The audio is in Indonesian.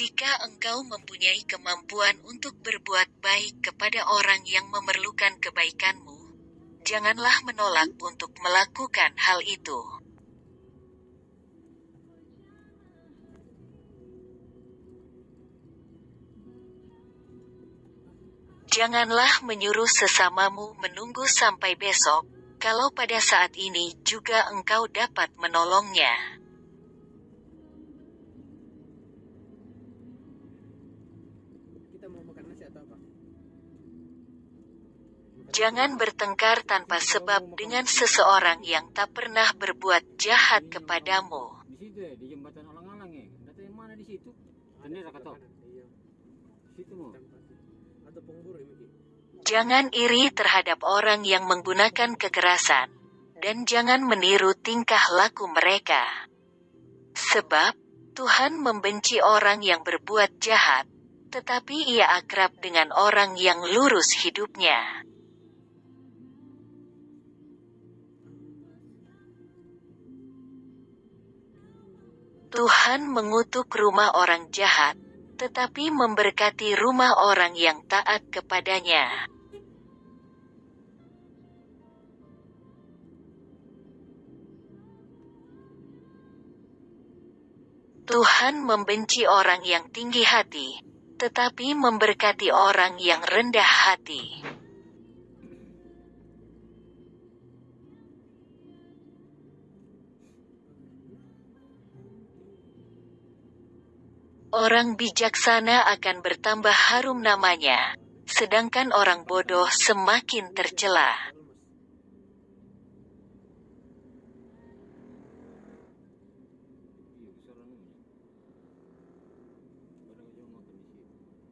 Jika engkau mempunyai kemampuan untuk berbuat baik kepada orang yang memerlukan kebaikanmu, janganlah menolak untuk melakukan hal itu. Janganlah menyuruh sesamamu menunggu sampai besok, kalau pada saat ini juga engkau dapat menolongnya. Kita mau makan nasi atau apa? Jangan bertengkar tanpa sebab dengan seseorang yang tak pernah berbuat jahat kepadamu. Di situ ya, di jembatan alang-alang ya. Data yang mana di situ? Tadi Ada kata. kanan, Iya. Situ mau. Tempat. Atau pengburu ya mungkin. Jangan iri terhadap orang yang menggunakan kekerasan, dan jangan meniru tingkah laku mereka. Sebab, Tuhan membenci orang yang berbuat jahat, tetapi ia akrab dengan orang yang lurus hidupnya. Tuhan mengutuk rumah orang jahat, tetapi memberkati rumah orang yang taat kepadanya. Tuhan membenci orang yang tinggi hati, tetapi memberkati orang yang rendah hati. Orang bijaksana akan bertambah harum namanya, sedangkan orang bodoh semakin tercela.